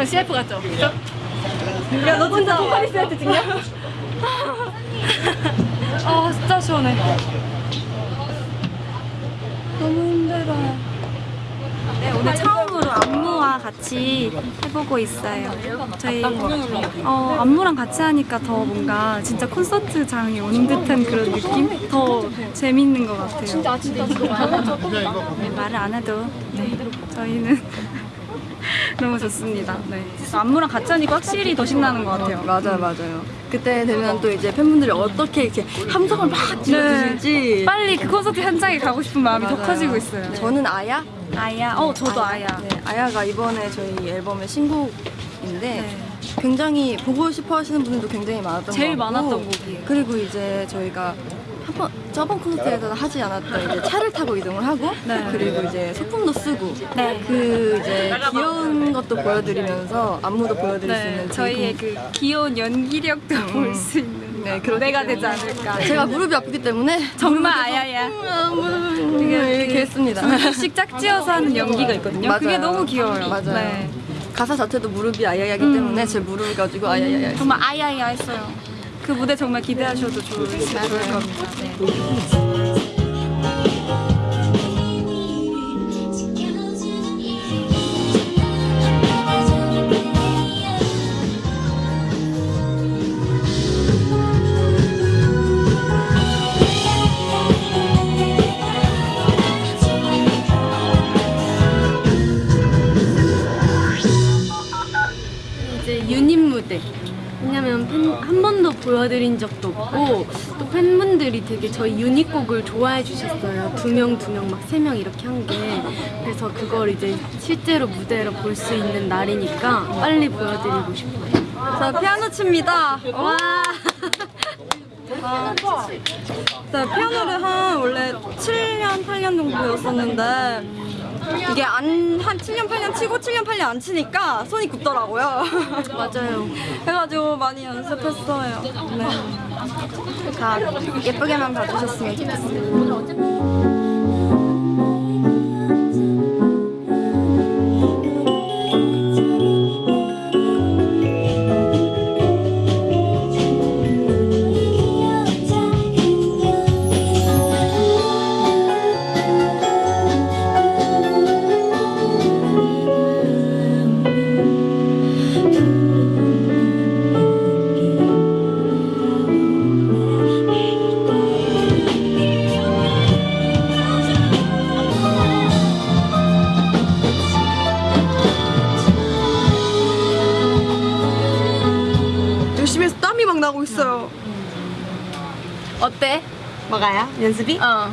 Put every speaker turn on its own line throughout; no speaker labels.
에어컨 CF 같죠? 야, 너 진짜 포카리 세트 찍냐? 아, 진짜 시원해. 너무 힘들어요.
네, 오늘 처음으로 안무와 같이 해보고 있어요. 저희 어, 안무랑 같이 하니까 더 뭔가 진짜 콘서트장에 오는 듯한 그런 느낌? 더 재밌는 것 같아요. 진짜 진짜 네, 말을 안 해도 네, 저희는 너무 좋습니다. 네. 안무랑 같이 하니까 확실히 더 신나는 것 같아요.
맞아요, 맞아요. 그때 되면 또 이제 팬분들이 어떻게 이렇게 함성을 막 지어주실지.
빨리 그 콘서트 현장에 가고 싶은 마음이 더
맞아요.
커지고 있어요.
저는 아야?
아야, 어 저도 아야.
네, 아야가 이번에 저희 앨범의 신곡인데
네.
굉장히 보고 싶어 하시는 분들도 굉장히 많았던
제일 많았던 곡이에요.
그리고 이제 저희가 한번 저번 콘서트에서 하지 않았던 이제 차를 타고 이동을 하고
네.
그리고 이제 소품도 쓰고
네.
그 이제 귀여운 것도 보여드리면서 안무도 보여드릴 수
네,
있는
저희의 그 귀여운 연기력도 볼수 있는
네, 그렇기
무대가 되지. 않을까.
제가 무릎이 아프기 때문에
정말 아야야.
이렇게 했습니다.
둘씩 짝지어서 하는 연기가 있거든요. 그게
맞아요.
너무 귀여워요.
맞아요.
네.
가사 자체도 무릎이 아야야기
음.
때문에 제 무릎을 가지고 아야야야.
정말 아야야 했어요. 그 무대 정말 기대하셔도 좋을, 좋을 겁니다. 네.
보여드린 적도 없고 또 팬분들이 되게 저희 유닛곡을 좋아해 주셨어요. 두 명, 두 명, 막 세 명 이렇게 한 게. 그래서 그걸 이제 실제로 무대로 볼 수 있는 날이니까 빨리 보여드리고 싶어요.
자, 피아노 칩니다.
와.
네, 피아노를 한 원래 7년, 8년 정도 배웠었는데 이게 안, 한 7년, 8년 치고 7년, 8년 안 치니까 손이 굳더라고요.
맞아요.
해가지고 많이 연습했어요. 네. 다 예쁘게만 봐주셨으면 좋겠어요.
뭐가요? 연습이?
어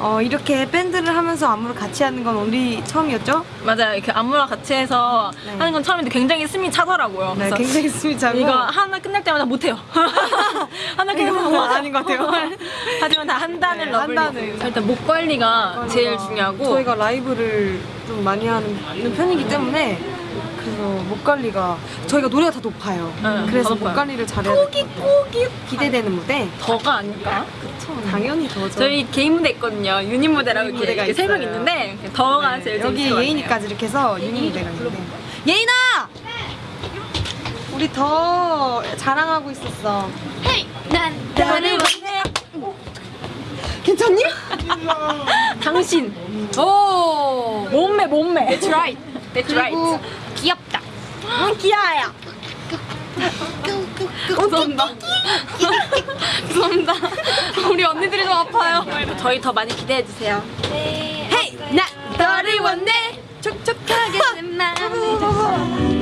어, 이렇게 밴드를 하면서 안무를 같이 하는 건 우리 처음이었죠?
맞아요. 이렇게 안무랑 같이 해서
네.
하는 건 처음인데 굉장히 숨이 차더라고요.
네, 굉장히 숨이 차고.
이거 하나 끝날 때마다 못해요. 하나 끝날 때마다
아닌 것 같아요.
하지만 다 한단을
네,
러블리. 일단 목 관리가 제일 중요하고
저희가 라이브를 좀 많이 하는 편이기 때문에 그래서 목 관리가 저희가 노래가 다 높아요.
네,
그래서
다 높아요.
관리를 잘해야 꼬기 꼬기 기대되는 무대.
더가 아닐까?
당연히 더죠.
저희 개인 무대 있거든요. 유닛 무대라고 이렇게,
무대가
이렇게 세명. 있는데 더가 제일
네, 여기
것 같아요.
예인이까지 이렇게 해서 유닛 무대가 있는데 예인아! 우리 더 자랑하고 있었어.
난
나를 원해.
괜찮니?
당신. 오. 몸매 몸매. That's right. That's right. 귀엽다.
응, 기아야.
감사합니다. 감사합니다. 우리 언니들이 좀 아파요. 저희 더 많이 기대해 주세요.
헤이! 나 너를 원해! 촉촉하게
공연이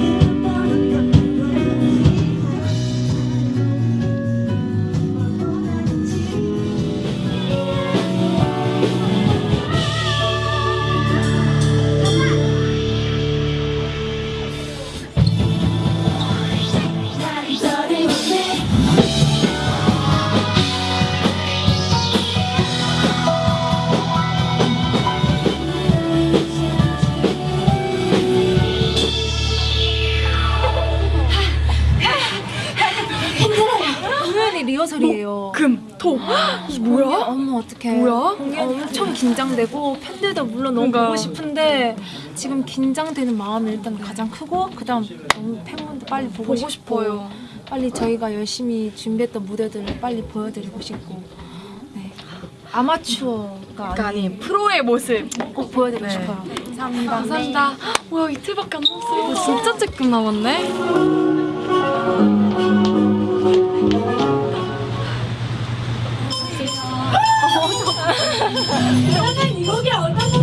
긴장되고 팬들도 물론 너무
그러니까.
보고 싶은데 지금 긴장되는 마음이 일단 가장 크고 그 다음 너무 팬분들 빨리 보고,
보고 싶어요.
빨리 저희가 열심히 준비했던 무대들을 빨리 보여드리고 싶고 네. 아마추어가 아닌
아니 프로의 모습.
꼭 보여드리고
네.
싶어요. 감사합니다.
감사합니다. 뭐야 이틀밖에 안 남았어요.
진짜 조금 남았네.
지금은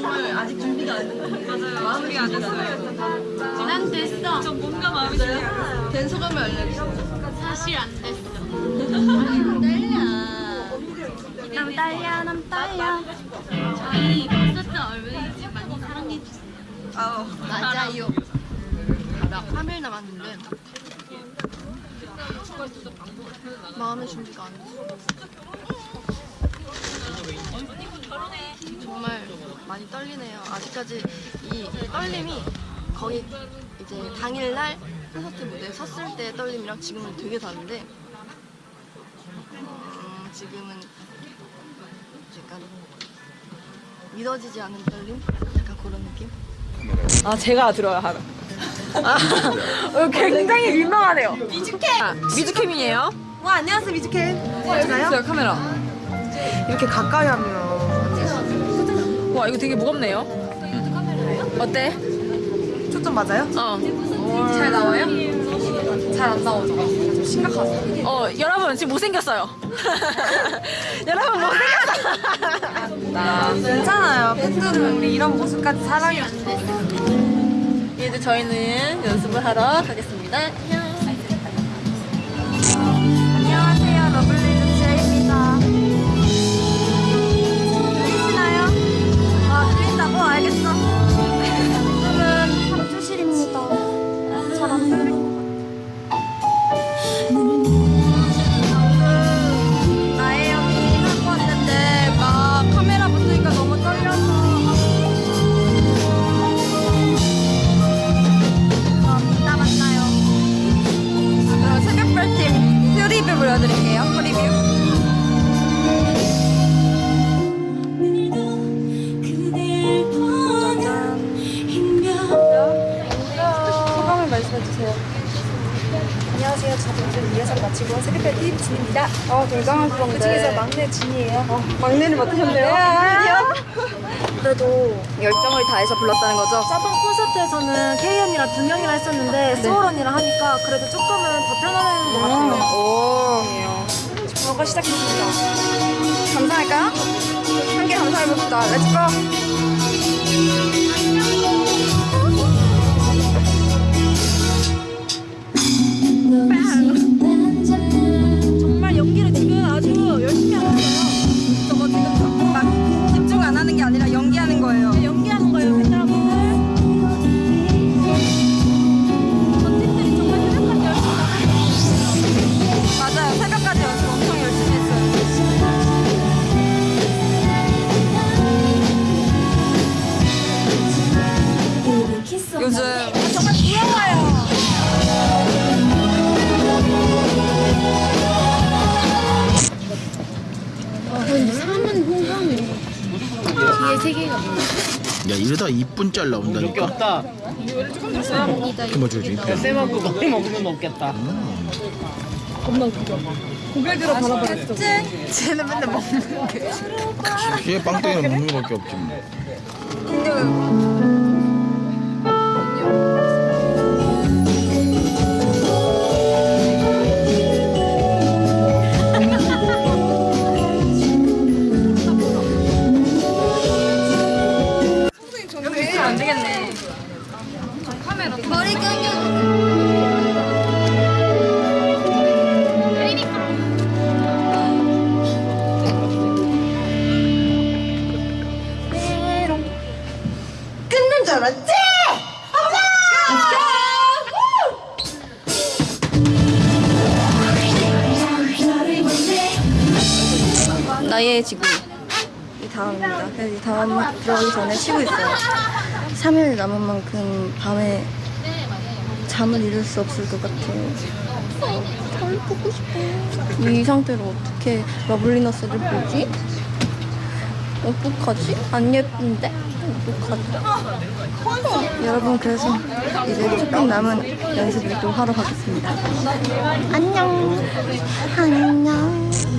정말 아직 준비가 안 됐어요. 맞아요. 마무리가 안 됐어요. 난 됐어. 전 뭔가 마음이 된 소감을 알려주세요. 사실 안 됐어. 떨려.
남 딸려, 남 딸려.
저희 콘서트 얼마인지 많이 사랑해주세요. 맞아요. 나 3일 남았는데 마음의 준비가 안 됐어. 정말 많이 떨리네요. 아직까지 이 떨림이 거의 이제 당일날 콘서트 무대 섰을 때 떨림이랑 지금은 되게 다른데 음, 지금은 약간 믿어지지 않는 떨림? 약간 그런 느낌?
아 제가 들어요 하루. 아, 어, 굉장히 민망하네요. 미즈캠. 아, 미즈캠이에요. 와 안녕하세요 미즈캠. 제가요? 카메라. 이렇게 가까이 하면. 와 이거 되게 무겁네요. 어때? 초점 맞아요? 어. 잘 나와요? 잘 안 나오죠. 좀 심각하죠. 어 여러분 지금 못생겼어요. 여러분 못생겼어. 괜찮아요. 팬들은 우리 이런 모습까지 사랑해.
이제 저희는 연습을 하러 가겠습니다.
알겠어.
아 굉장한
그 중에서 막내 진이에요.
어, 막내를 맡으셨네요.
그래도
열정을 다해서 불렀다는 거죠?
저번 콘서트에서는 케이 언니랑 두 명이랑 했었는데 소울 언니랑 하니까 그래도 조금은 더 편안한 것 같아요.
오.
저가 시작했습니다.
감사할까요? 함께 감사해봅시다.
Let's go!
요즘
정말 부러워요.
사문 호감이 뒤에 세 개가 뭐야?
야 이러다 이쁜 짤 나온다니까
없다.
맞춰지
쌤하고 많이 먹으면 먹겠다.
쟤는 맨날 먹는 게.
얘 빵땡이는 먹는 거밖에 없지
뭐여 기 다음입니다. 그래서 이 다음 들어가기 전에 쉬고 있어요. 3일 남은 만큼 밤에 잠을 이룰 수 없을 것 같아요. 달 보고 싶어요. 이 상태로 어떻게 러블리너스를 보지? 어떡하지? 안 예쁜데? 어떡하지? 여러분 그래서 이제 조금 남은 연습을 또 하러 가겠습니다. 안녕. 안녕.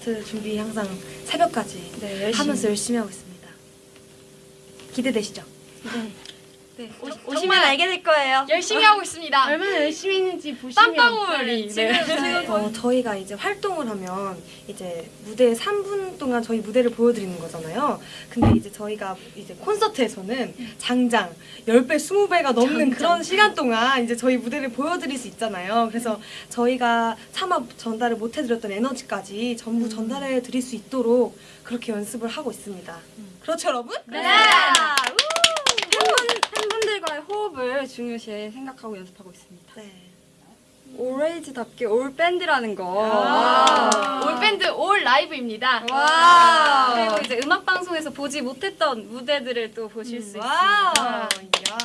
콘서트 준비 항상 새벽까지
네, 열심히.
하면서 열심히 하고 있습니다. 기대되시죠?
네, 오, 오시면 알게 될 거예요.
열심히 하고 있습니다.
얼마나 열심히 했는지 보시면
땀방울이 네.
어, 저희가 이제 활동을 하면 이제 무대 3분 동안 저희 무대를 보여드리는 거잖아요. 근데 이제 저희가 이제 콘서트에서는 장장 10배, 20배가 넘는 그런 시간 동안 이제 저희 무대를 보여드릴 수 있잖아요. 그래서 저희가 차마 전달을 못 해드렸던 에너지까지 전부 전달해 드릴 수 있도록 그렇게 연습을 하고 있습니다. 그렇죠, 여러분?
네. 호흡을 중요시 생각하고 연습하고 있습니다.
네.
Alwayz답게 all 밴드라는 거.
아. All 밴드 all 라이브입니다.
와. 그리고 이제 음악 방송에서 보지 못했던 무대들을 또 보실 수
wow.
있습니다.
야.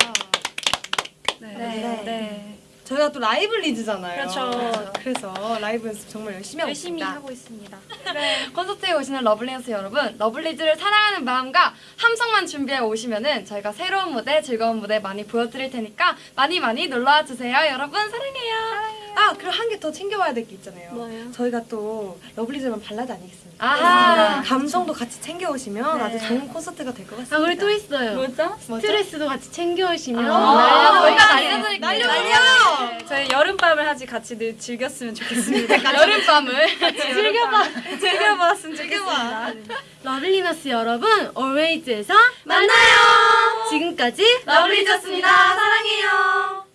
네.
네.
네.
저희가 또 라이브리즈잖아요.
그렇죠.
그래서 라이브 연습 정말 열심히 하고
열심히
있습니다.
하고 있습니다.
콘서트에 오시는 러블리너스 여러분, 러블리즈를 사랑하는 마음과 함성만 준비해 오시면은 저희가 새로운 무대, 즐거운 무대 많이 보여드릴 테니까 많이 많이 놀러와 주세요. 여러분 사랑해요.
아, 그리고 한개 더 챙겨와야 될 게 있잖아요.
뭐요?
저희가 또 러블리즈 하면 발라드 아니겠습니까?
아하.
감성도 같이 챙겨오시면 아주 좋은 콘서트가 될 것 같습니다.
아 우리 또 있어요.
뭐죠?
스트레스도 같이 챙겨오시면
아, 저희가
날려
날려드릴게요.
날려버려!
네, 저희 여름밤을 아직 같이 늘 즐겼으면 좋겠습니다.
여름밤을
즐겨봐.
즐겨봤으면 좋겠습니다.
러블리너스 여러분, always에서
만나요.
지금까지
러블리즈였습니다. 사랑해요.